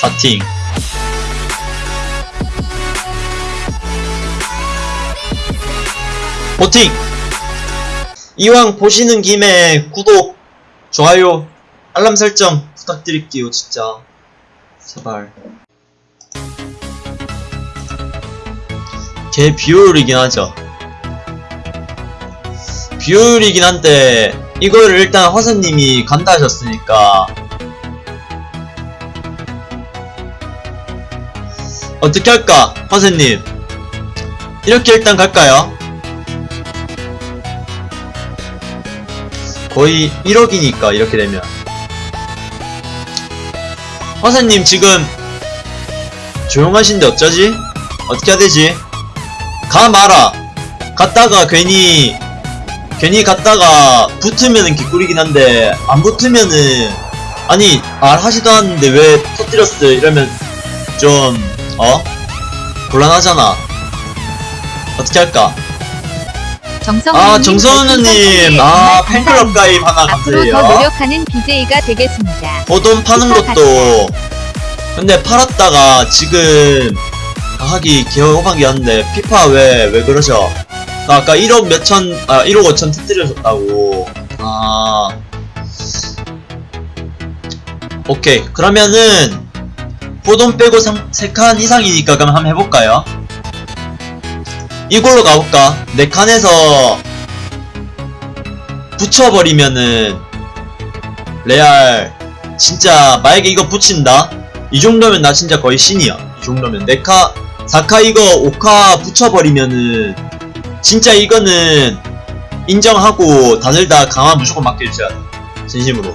사팅 보팅! 이왕 보시는 김에 구독 좋아요 알람 설정 부탁드릴게요 진짜. 제발. 개 비효율이긴 하죠. 비효율이긴 한데 이거를 일단 화사님이 간다 하셨으니까 어떻게 할까 화사님 이렇게 일단 갈까요? 거의 1억이니까 이렇게 되면 화사님 지금 조용하신데 어쩌지? 어떻게 해야 되지? 가 마라 갔다가 괜히 괜히 갔다가 붙으면은 개꿀이긴 한데 안 붙으면은 아니 말 하지도 않았는데 왜 터뜨렸어 이러면 좀 어? 곤란하잖아. 어떻게 할까? 아 정선우님. 아 팬클럽 가입 하나 앞으로 더 감사해요. 노력하는 BJ가 되겠습니다. 호돈 파는 것도. 근데 팔았다가 지금 하기 개호박이었는데 피파 왜 왜 그러셔? 나 아까 1억 몇천 아 1억 5천 터뜨려줬다고. 아. 오케이. 그러면은 호돈 빼고 3칸 이상이니까 그럼 한번 해볼까요? 이걸로 가볼까? 4칸에서 붙여버리면은 레알 진짜 만약에 이거 붙인다? 이 정도면 나 진짜 거의 신이야 이 정도면 4카 4카 이거 5카 붙여버리면은 진짜 이거는 인정하고 다들 다 강화 무조건 맡겨주셔야 돼 진심으로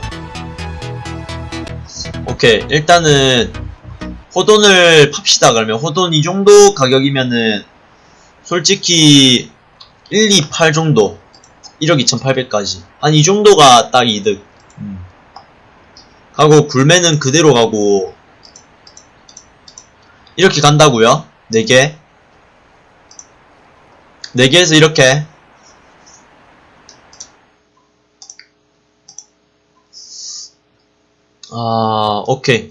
오케이 일단은 호돈을 팝시다 그러면 호돈 이 정도 가격이면은 솔직히 1, 2, 8 정도 1억 2800까지. 한 이 정도가 딱 이득. 음. 하고 굴매는 그대로 가고 이렇게 간다고요? 4개? 4개에서 이렇게. 아 오케이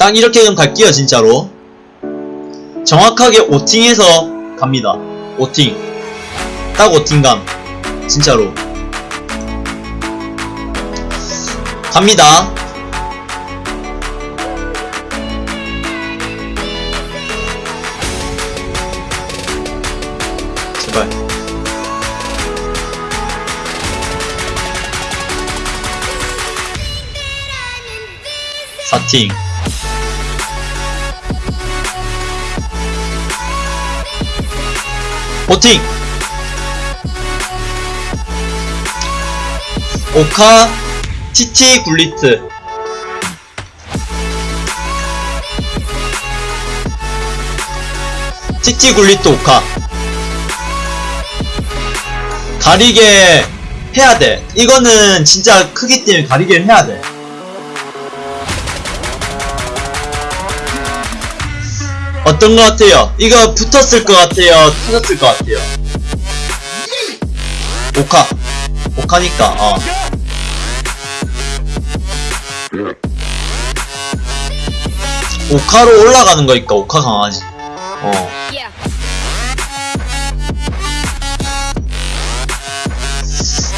딱 이렇게 좀 갈게요 진짜로. 정확하게 오팅해서 갑니다. 오팅. 딱 오팅감. 진짜로. 갑니다. 제발. 사팅 오팅. 오카 TT 굴리트. TT 굴리트 오카. 가리게 해야돼. 이거는 진짜 크기 때문에 가리게 해야돼 어떤 것 같아요? 이거 붙었을 것 같아요? 터졌을 것 같아요? 오카 오카니까 어 오카로 올라가는 거니까 오카 강하지 어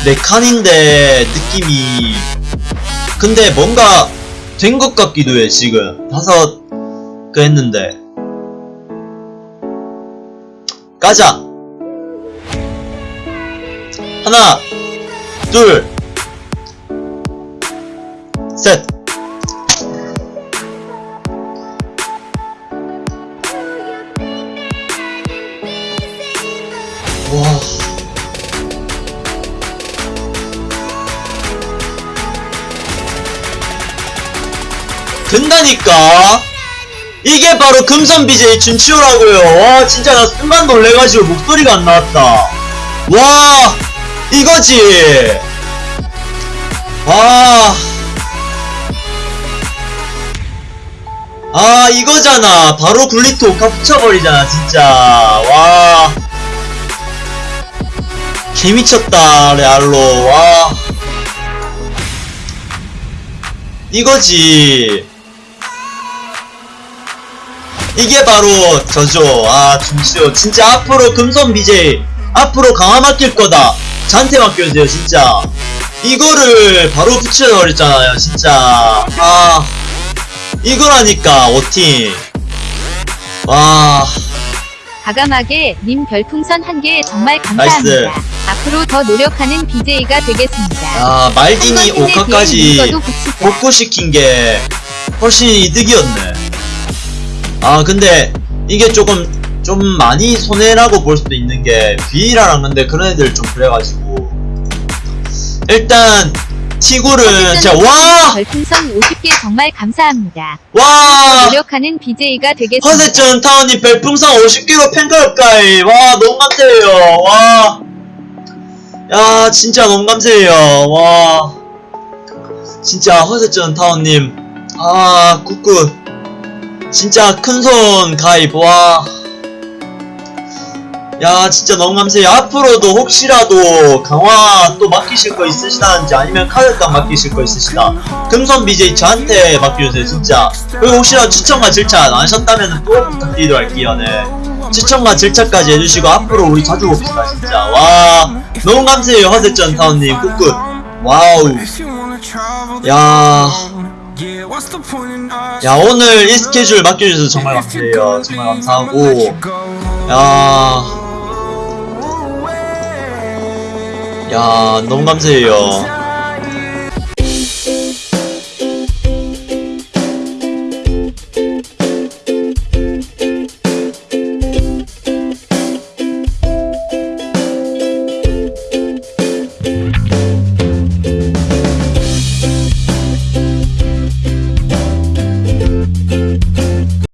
네 칸인데 느낌이 근데 뭔가 된 것 같기도 해 지금 다섯 그 했는데 까자. 하나 둘셋. 와. 된다니까 이게 바로 금선 BJ 준치호라고요. 와 진짜 나 순간 놀래가지고 목소리가 안 나왔다. 와 이거지. 와아 이거잖아. 바로 굴리트 오카 붙여버리잖아 진짜. 와. 개미쳤다 레알로. 와. 이거지 이게 바로 저죠 아 중시요 진짜 앞으로 금손 BJ 앞으로 강화 맡길 거다 저한테 맡겨주세요 진짜 이거를 바로 붙여버렸잖아요 진짜 아 이거라니까 5팀 와 과감하게 님 별풍선 한 개 정말 감사합니다. 앞으로 더 노력하는 BJ가 되겠습니다. 야, 말디니 한번 힘에 오카까지 비해 이거도 붙이자. 복구시킨 게 훨씬 이득이었네. 아, 근데 이게 조금, 좀 많이 손해라고 볼 수도 있는 게, 비이라랑 근데 그런 애들 좀 그래가지고. 일단, 티굴은, 진짜, 와! 별풍선 50개 정말 감사합니다. 와! 노력하는 BJ가 되겠습니다. 허세전 타운님 별풍선 50개로 팬가입가이. 와, 너무 감사해요. 와. 야, 진짜 너무 감사해요. 와. 진짜 허세전 타운님. 아, good good. 진짜 큰손 가입. 와. 야, 진짜 너무 감사해요. 앞으로도 혹시라도 강화 또 맡기실 거 있으시다는지 아니면 카드깡 맡기실 거 있으시다. 금손 BJ 저한테 맡겨주세요, 진짜. 그리고 혹시나 추천과 즐찾 안 하셨다면 또 부탁드리도록 할게요, 네. 추천과 즐찾까지 해주시고 앞으로 우리 자주 봅시다, 진짜. 와, 너무 감사해요, 허세전 타운님. good good. 와우. 야. 야, 오늘 이 스케줄 맡겨주셔서 정말 감사해요. 정말 감사하고. 야. 야, 너무 감사해요.